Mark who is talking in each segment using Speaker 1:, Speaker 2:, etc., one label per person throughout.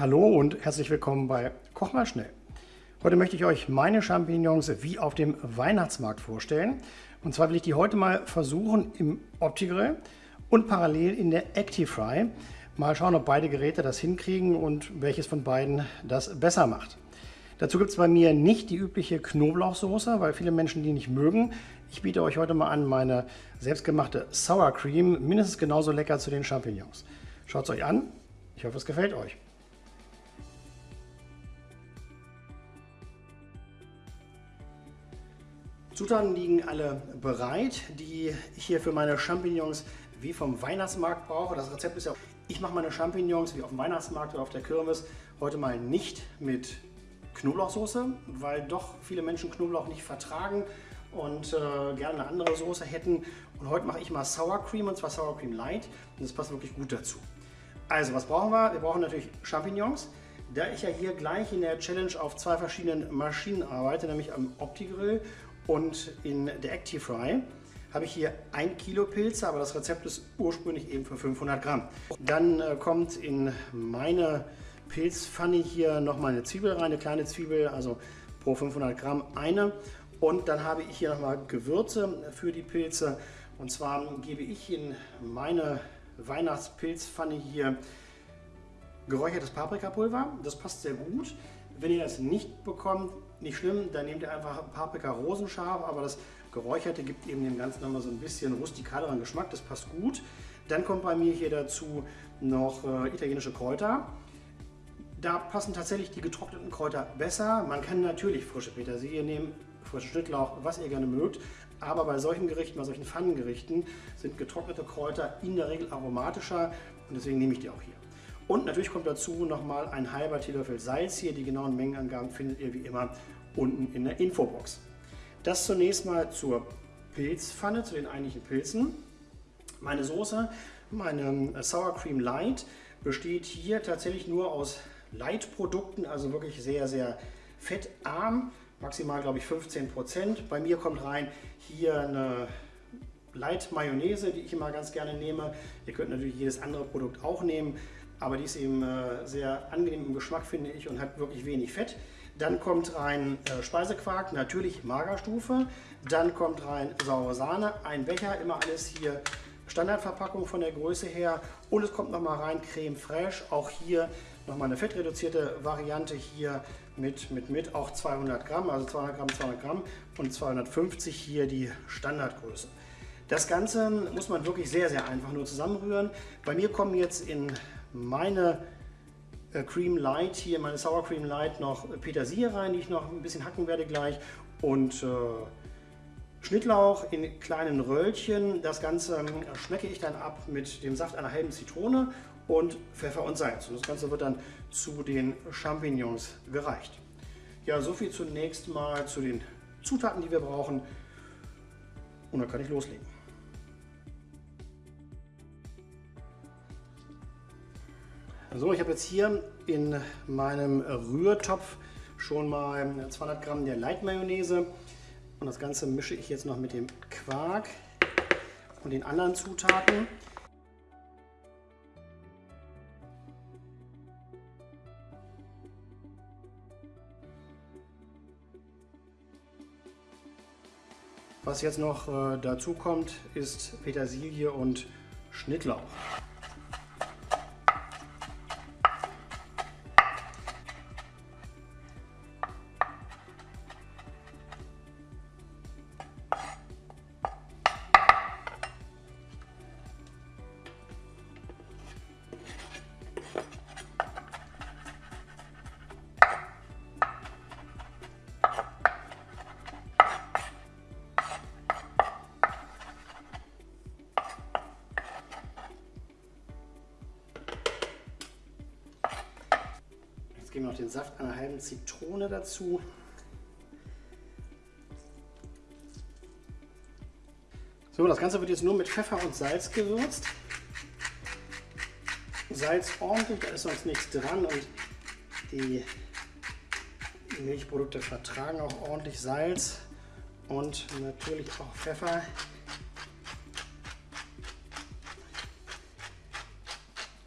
Speaker 1: Hallo und herzlich willkommen bei Koch mal schnell. Heute möchte ich euch meine Champignons wie auf dem Weihnachtsmarkt vorstellen. Und zwar will ich die heute mal versuchen im Opti-Grill und parallel in der ActiFry. Mal schauen, ob beide Geräte das hinkriegen und welches von beiden das besser macht. Dazu gibt es bei mir nicht die übliche Knoblauchsoße, weil viele Menschen die nicht mögen. Ich biete euch heute mal an meine selbstgemachte Sour Cream, mindestens genauso lecker zu den Champignons. Schaut es euch an, ich hoffe es gefällt euch. Zutaten liegen alle bereit, die ich hier für meine Champignons wie vom Weihnachtsmarkt brauche. Das Rezept ist ja, ich mache meine Champignons wie auf dem Weihnachtsmarkt oder auf der Kirmes heute mal nicht mit Knoblauchsoße, weil doch viele Menschen Knoblauch nicht vertragen und äh, gerne eine andere Soße hätten. Und heute mache ich mal Sour Cream und zwar Sour Cream Light und das passt wirklich gut dazu. Also was brauchen wir? Wir brauchen natürlich Champignons. Da ich ja hier gleich in der Challenge auf zwei verschiedenen Maschinen arbeite, nämlich am Opti-Grill und in der ActiFry habe ich hier ein Kilo Pilze, aber das Rezept ist ursprünglich eben für 500 Gramm. Dann äh, kommt in meine Pilzpfanne hier nochmal eine Zwiebel rein, eine kleine Zwiebel, also pro 500 Gramm eine. Und dann habe ich hier nochmal Gewürze für die Pilze. Und zwar gebe ich in meine Weihnachtspilzpfanne hier geräuchertes Paprikapulver. Das passt sehr gut. Wenn ihr das nicht bekommt, nicht schlimm, dann nehmt ihr einfach Paprika rosenscharf, aber das Geräucherte gibt eben dem Ganzen nochmal so ein bisschen rustikaleren Geschmack, das passt gut. Dann kommt bei mir hier dazu noch äh, italienische Kräuter. Da passen tatsächlich die getrockneten Kräuter besser. Man kann natürlich frische Petersilie nehmen, frischen Schnittlauch, was ihr gerne mögt. Aber bei solchen Gerichten, bei solchen Pfannengerichten sind getrocknete Kräuter in der Regel aromatischer und deswegen nehme ich die auch hier. Und natürlich kommt dazu nochmal ein halber Teelöffel Salz hier. Die genauen Mengenangaben findet ihr wie immer unten in der Infobox. Das zunächst mal zur Pilzpfanne, zu den eigentlichen Pilzen. Meine Soße, meine Sour Cream Light, besteht hier tatsächlich nur aus Light-Produkten, also wirklich sehr, sehr fettarm. Maximal, glaube ich, 15 Prozent. Bei mir kommt rein hier eine Light Mayonnaise, die ich immer ganz gerne nehme. Ihr könnt natürlich jedes andere Produkt auch nehmen aber die ist eben äh, sehr angenehm im Geschmack, finde ich, und hat wirklich wenig Fett. Dann kommt rein äh, Speisequark, natürlich Magerstufe. Dann kommt rein saure Sahne, ein Becher, immer alles hier Standardverpackung von der Größe her. Und es kommt nochmal rein Creme Fraiche, auch hier nochmal eine fettreduzierte Variante hier mit, mit, mit auch 200 Gramm, also 200 Gramm, 200 Gramm und 250 hier die Standardgröße. Das Ganze muss man wirklich sehr, sehr einfach nur zusammenrühren. Bei mir kommen jetzt in meine äh, Cream Light hier, meine Sour Cream Light noch Petersilie rein, die ich noch ein bisschen hacken werde gleich und äh, Schnittlauch in kleinen Röllchen. Das Ganze ähm, schmecke ich dann ab mit dem Saft einer halben Zitrone und Pfeffer und Salz. Und das Ganze wird dann zu den Champignons gereicht. Ja, so viel zunächst mal zu den Zutaten, die wir brauchen. Und dann kann ich loslegen. So, ich habe jetzt hier in meinem Rührtopf schon mal 200 Gramm der Light Mayonnaise und das Ganze mische ich jetzt noch mit dem Quark und den anderen Zutaten. Was jetzt noch äh, dazu kommt, ist Petersilie und Schnittlauch. Jetzt geben wir noch den Saft einer halben Zitrone dazu. So, das Ganze wird jetzt nur mit Pfeffer und Salz gewürzt. Salz ordentlich, da ist sonst nichts dran und die Milchprodukte vertragen auch ordentlich Salz und natürlich auch Pfeffer.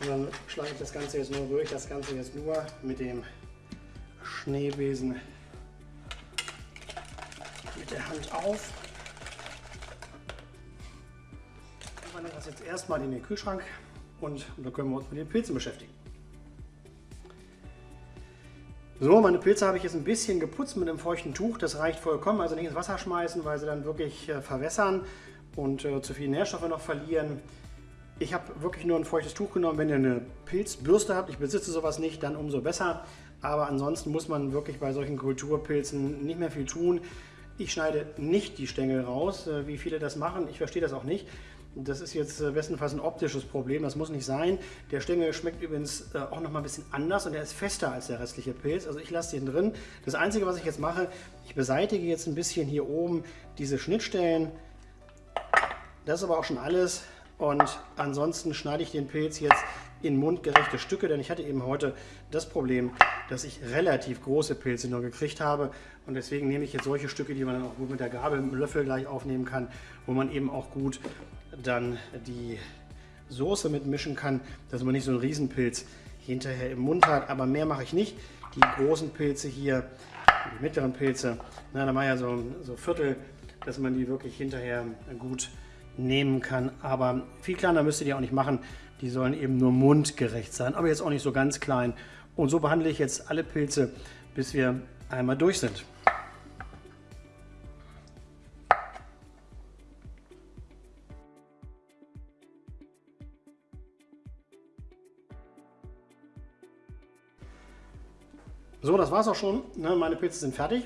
Speaker 1: Und dann schlage ich das Ganze jetzt nur durch, das Ganze jetzt nur mit dem Schneebesen mit der Hand auf. Ich wandere das jetzt erstmal in den Kühlschrank und da können wir uns mit den Pilzen beschäftigen. So, meine Pilze habe ich jetzt ein bisschen geputzt mit einem feuchten Tuch. Das reicht vollkommen. Also nicht ins Wasser schmeißen, weil sie dann wirklich äh, verwässern und äh, zu viele Nährstoffe noch verlieren. Ich habe wirklich nur ein feuchtes Tuch genommen. Wenn ihr eine Pilzbürste habt, ich besitze sowas nicht, dann umso besser. Aber ansonsten muss man wirklich bei solchen Kulturpilzen nicht mehr viel tun. Ich schneide nicht die Stängel raus, äh, wie viele das machen. Ich verstehe das auch nicht. Das ist jetzt äh, bestenfalls ein optisches Problem, das muss nicht sein. Der Stängel schmeckt übrigens äh, auch noch mal ein bisschen anders und er ist fester als der restliche Pilz. Also ich lasse den drin. Das Einzige, was ich jetzt mache, ich beseitige jetzt ein bisschen hier oben diese Schnittstellen. Das ist aber auch schon alles. Und ansonsten schneide ich den Pilz jetzt in mundgerechte Stücke, denn ich hatte eben heute das Problem, dass ich relativ große Pilze nur gekriegt habe und deswegen nehme ich jetzt solche Stücke, die man dann auch gut mit der Gabel, mit dem Löffel gleich aufnehmen kann, wo man eben auch gut dann die Soße mitmischen kann, dass man nicht so einen Riesenpilz hinterher im Mund hat, aber mehr mache ich nicht. Die großen Pilze hier, die mittleren Pilze, na, da mache ich ja so, so Viertel, dass man die wirklich hinterher gut nehmen kann. Aber viel kleiner müsst ihr die auch nicht machen. Die sollen eben nur mundgerecht sein, aber jetzt auch nicht so ganz klein. Und so behandle ich jetzt alle Pilze, bis wir einmal durch sind. So, das war es auch schon. Ne, meine Pilze sind fertig.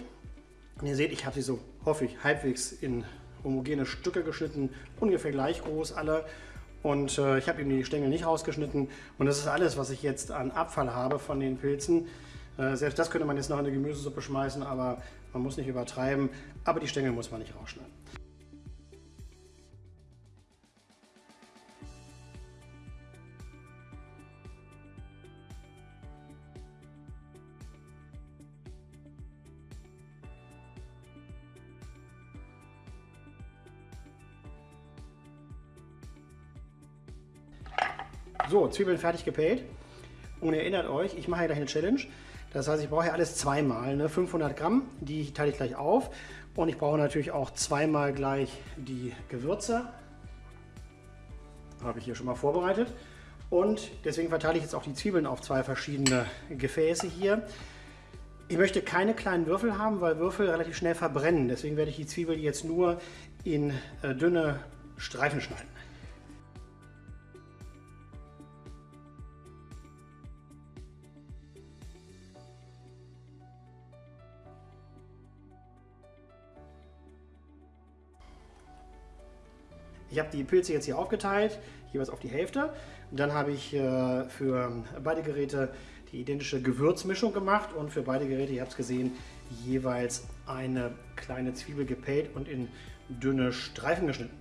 Speaker 1: Und ihr seht, ich habe sie so, hoffe ich, halbwegs in homogene Stücke geschnitten, ungefähr gleich groß alle. Und äh, ich habe eben die Stängel nicht rausgeschnitten. Und das ist alles, was ich jetzt an Abfall habe von den Pilzen. Äh, selbst das könnte man jetzt noch in eine Gemüsesuppe schmeißen, aber man muss nicht übertreiben. Aber die Stängel muss man nicht rausschneiden. So, Zwiebeln fertig gepellt. Und ihr erinnert euch, ich mache hier gleich eine Challenge. Das heißt, ich brauche hier alles zweimal. Ne? 500 Gramm, die teile ich gleich auf. Und ich brauche natürlich auch zweimal gleich die Gewürze. Habe ich hier schon mal vorbereitet. Und deswegen verteile ich jetzt auch die Zwiebeln auf zwei verschiedene Gefäße hier. Ich möchte keine kleinen Würfel haben, weil Würfel relativ schnell verbrennen. Deswegen werde ich die Zwiebeln jetzt nur in äh, dünne Streifen schneiden. Ich habe die Pilze jetzt hier aufgeteilt, jeweils auf die Hälfte. Und dann habe ich äh, für beide Geräte die identische Gewürzmischung gemacht und für beide Geräte, ihr habt es gesehen, jeweils eine kleine Zwiebel gepellt und in dünne Streifen geschnitten.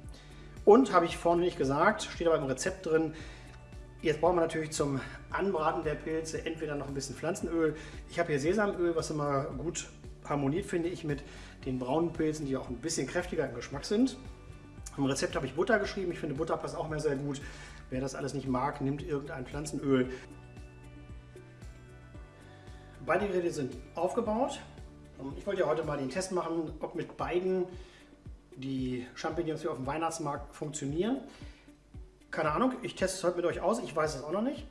Speaker 1: Und habe ich vorne nicht gesagt, steht aber im Rezept drin, jetzt brauchen wir natürlich zum Anbraten der Pilze entweder noch ein bisschen Pflanzenöl. Ich habe hier Sesamöl, was immer gut harmoniert, finde ich, mit den braunen Pilzen, die auch ein bisschen kräftiger im Geschmack sind. Im Rezept habe ich Butter geschrieben. Ich finde Butter passt auch mehr sehr gut. Wer das alles nicht mag, nimmt irgendein Pflanzenöl. Beide Geräte sind aufgebaut. Ich wollte ja heute mal den Test machen, ob mit beiden die Champignons hier auf dem Weihnachtsmarkt funktionieren. Keine Ahnung, ich teste es heute mit euch aus, ich weiß es auch noch nicht.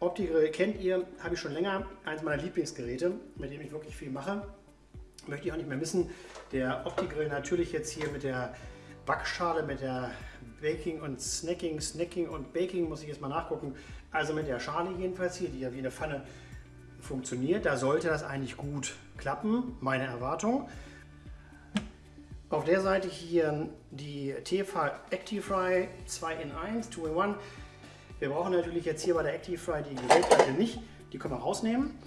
Speaker 1: Opti-Grill kennt ihr, habe ich schon länger, eines meiner Lieblingsgeräte, mit dem ich wirklich viel mache. Möchte ich auch nicht mehr missen. Der Opti-Grill natürlich jetzt hier mit der Backschale mit der Baking und Snacking, Snacking und Baking muss ich jetzt mal nachgucken. Also mit der Schale jedenfalls hier, die ja wie eine Pfanne funktioniert. Da sollte das eigentlich gut klappen, meine Erwartung. Auf der Seite hier die Tefal ActiveFry 2 in 1, 2 in 1. Wir brauchen natürlich jetzt hier bei der ActiveFry die Grillplatte nicht. Die können wir rausnehmen.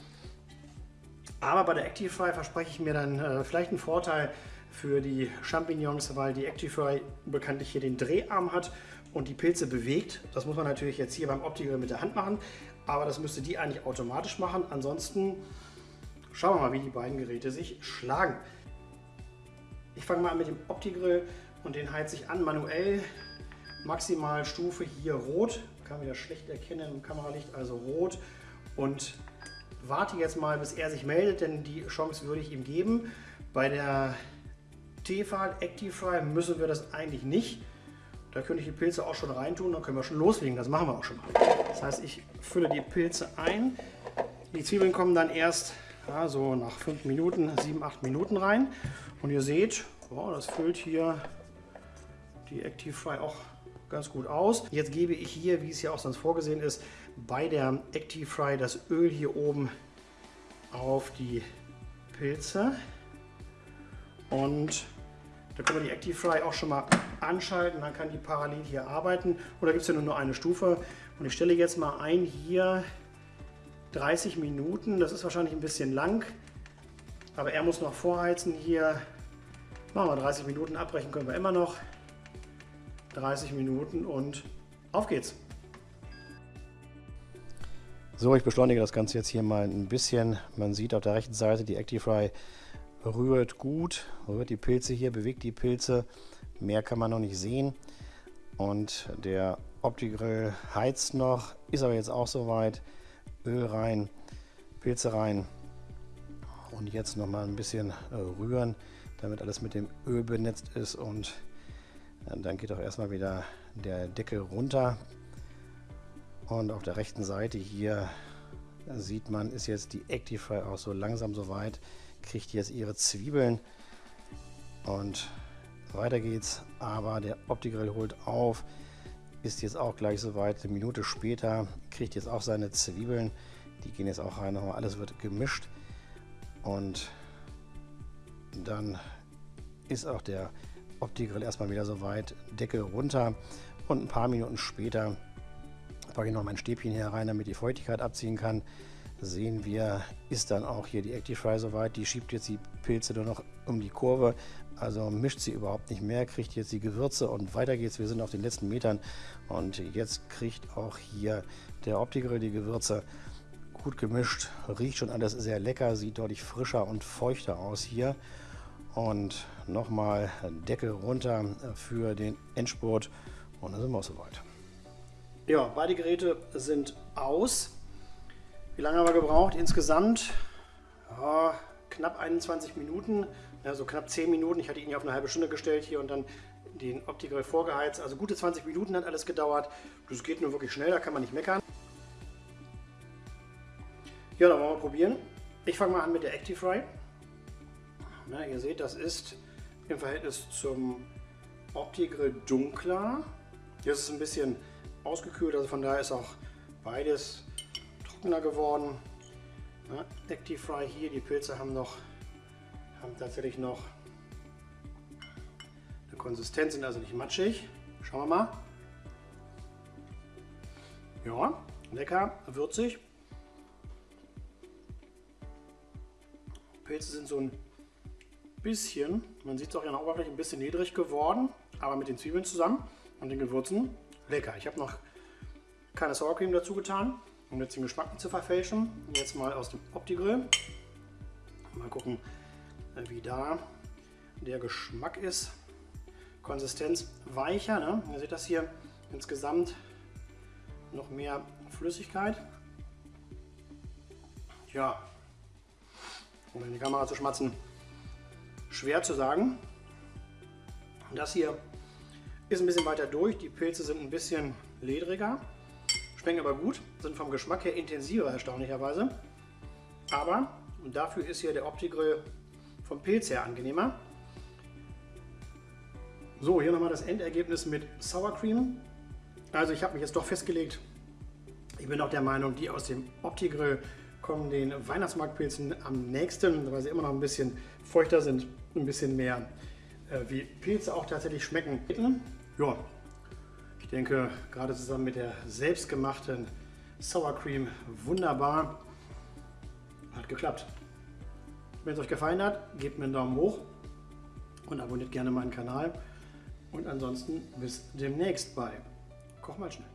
Speaker 1: Aber bei der ActiveFry verspreche ich mir dann äh, vielleicht einen Vorteil, für die Champignons, weil die Actifry bekanntlich hier den Dreharm hat und die Pilze bewegt. Das muss man natürlich jetzt hier beim Opti-Grill mit der Hand machen, aber das müsste die eigentlich automatisch machen. Ansonsten schauen wir mal, wie die beiden Geräte sich schlagen. Ich fange mal an mit dem Opti-Grill und den heize ich an manuell Maximalstufe hier rot. Kann wieder schlecht erkennen im Kameralicht, also rot. Und warte jetzt mal, bis er sich meldet, denn die Chance würde ich ihm geben. Bei der Tefal Active Fry müssen wir das eigentlich nicht. Da könnte ich die Pilze auch schon reintun, dann können wir schon loslegen. Das machen wir auch schon mal. Das heißt, ich fülle die Pilze ein. Die Zwiebeln kommen dann erst ja, so nach 5 Minuten, 7, 8 Minuten rein. Und ihr seht, oh, das füllt hier die Active Fry auch ganz gut aus. Jetzt gebe ich hier, wie es ja auch sonst vorgesehen ist, bei der Active Fry das Öl hier oben auf die Pilze. Und da können wir die Active Fry auch schon mal anschalten, dann kann die parallel hier arbeiten. Da gibt es ja nur, nur eine Stufe. Und ich stelle jetzt mal ein hier 30 Minuten. Das ist wahrscheinlich ein bisschen lang, aber er muss noch vorheizen hier. Machen wir 30 Minuten, abbrechen können wir immer noch. 30 Minuten und auf geht's. So, ich beschleunige das Ganze jetzt hier mal ein bisschen. Man sieht auf der rechten Seite, die Actifry rührt gut, rührt die Pilze hier, bewegt die Pilze. Mehr kann man noch nicht sehen. Und der Opti-Grill heizt noch, ist aber jetzt auch soweit. Öl rein, Pilze rein und jetzt noch mal ein bisschen äh, rühren, damit alles mit dem Öl benetzt ist und äh, dann geht auch erstmal wieder der Deckel runter und auf der rechten Seite hier sieht man, ist jetzt die Actify auch so langsam so weit, kriegt jetzt ihre Zwiebeln und weiter geht's, aber der Opti-Grill holt auf, ist jetzt auch gleich soweit. Eine Minute später kriegt jetzt auch seine Zwiebeln. Die gehen jetzt auch rein. Nochmal alles wird gemischt. Und dann ist auch der Opti-Grill erstmal wieder soweit. Deckel runter. Und ein paar Minuten später packe ich noch mein Stäbchen hier rein, damit die Feuchtigkeit abziehen kann. Sehen wir, ist dann auch hier die Actifry soweit. Die schiebt jetzt die Pilze nur noch um die Kurve. Also mischt sie überhaupt nicht mehr, kriegt jetzt die Gewürze und weiter geht's. Wir sind auf den letzten Metern und jetzt kriegt auch hier der Opti-Grill die Gewürze gut gemischt. Riecht schon alles sehr lecker, sieht deutlich frischer und feuchter aus hier. Und nochmal Deckel runter für den Endspurt und dann sind wir auch soweit. Ja, beide Geräte sind aus. Wie lange haben wir gebraucht? Insgesamt ja, knapp 21 Minuten ja, so knapp 10 Minuten. Ich hatte ihn ja auf eine halbe Stunde gestellt hier und dann den Optical vorgeheizt. Also gute 20 Minuten hat alles gedauert. Das geht nur wirklich schnell, da kann man nicht meckern. Ja, dann wollen wir probieren. Ich fange mal an mit der Actifry. Na, ihr seht, das ist im Verhältnis zum Opti-Grill dunkler. Jetzt ist es ein bisschen ausgekühlt, also von daher ist auch beides trockener geworden. Na, Actifry hier, die Pilze haben noch haben tatsächlich noch eine Konsistenz, sind also nicht matschig. Schauen wir mal. Ja, lecker, würzig. Pilze sind so ein bisschen, man sieht es auch in der Oberfläche, ein bisschen niedrig geworden, aber mit den Zwiebeln zusammen und den Gewürzen lecker. Ich habe noch keine Sour Cream dazu getan, um jetzt den Geschmack zu verfälschen. Jetzt mal aus dem Opti-Grill. Mal gucken, wie da der Geschmack ist. Konsistenz weicher. Ne? Ihr seht das hier insgesamt noch mehr Flüssigkeit. Ja, um in die Kamera zu schmatzen, schwer zu sagen. Das hier ist ein bisschen weiter durch. Die Pilze sind ein bisschen ledriger, schmecken aber gut, sind vom Geschmack her intensiver erstaunlicherweise. Aber dafür ist hier der Opti-Grill vom Pilz her angenehmer. So, hier nochmal das Endergebnis mit Sour Cream. Also ich habe mich jetzt doch festgelegt, ich bin auch der Meinung, die aus dem Opti-Grill kommen den Weihnachtsmarktpilzen am nächsten, weil sie immer noch ein bisschen feuchter sind, ein bisschen mehr äh, wie Pilze auch tatsächlich schmecken. Ja, ich denke, gerade zusammen mit der selbstgemachten Sour Cream wunderbar. Hat geklappt. Wenn es euch gefallen hat, gebt mir einen Daumen hoch und abonniert gerne meinen Kanal. Und ansonsten bis demnächst bei Koch mal schnell.